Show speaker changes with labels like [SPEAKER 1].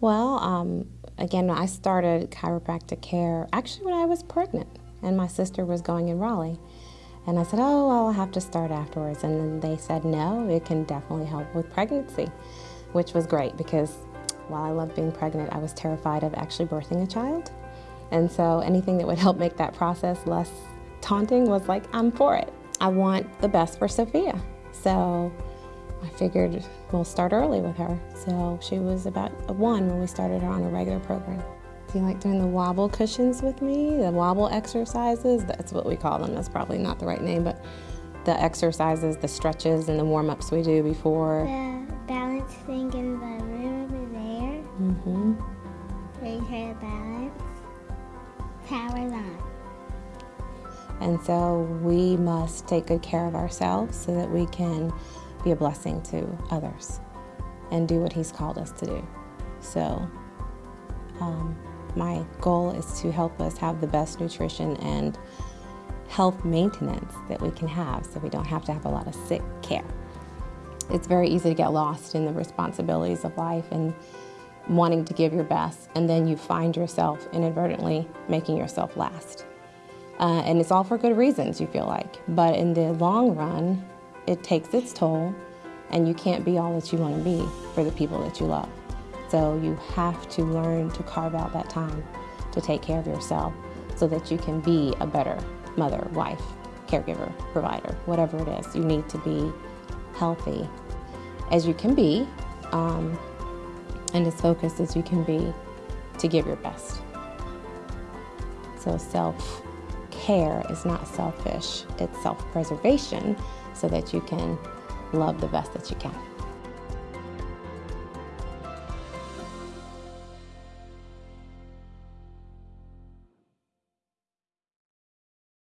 [SPEAKER 1] Well, um, again, I started chiropractic care actually when I was pregnant, and my sister was going in Raleigh. And I said, oh, I'll have to start afterwards. And then they said, no, it can definitely help with pregnancy, which was great because while I loved being pregnant, I was terrified of actually birthing a child. And so anything that would help make that process less taunting was like, I'm for it. I want the best for Sophia. So I figured we'll start early with her. So she was about one when we started her on a regular program. Do you like doing the wobble cushions with me? The wobble exercises? That's what we call them. That's probably not the right name, but the exercises, the stretches, and the warm ups we do before.
[SPEAKER 2] The balance thing in the room over there.
[SPEAKER 1] Mm-hmm.
[SPEAKER 2] You try to balance. Power's on.
[SPEAKER 1] And so we must take good care of ourselves so that we can be a blessing to others and do what He's called us to do. So, um, my goal is to help us have the best nutrition and health maintenance that we can have so we don't have to have a lot of sick care. It's very easy to get lost in the responsibilities of life and wanting to give your best, and then you find yourself inadvertently making yourself last. Uh, and it's all for good reasons, you feel like. But in the long run, it takes its toll, and you can't be all that you want to be for the people that you love. So you have to learn to carve out that time to take care of yourself so that you can be a better mother, wife, caregiver, provider, whatever it is. You need to be healthy as you can be um, and as focused as you can be to give your best. So self care is not selfish, it's self preservation so that you can love the best that you can.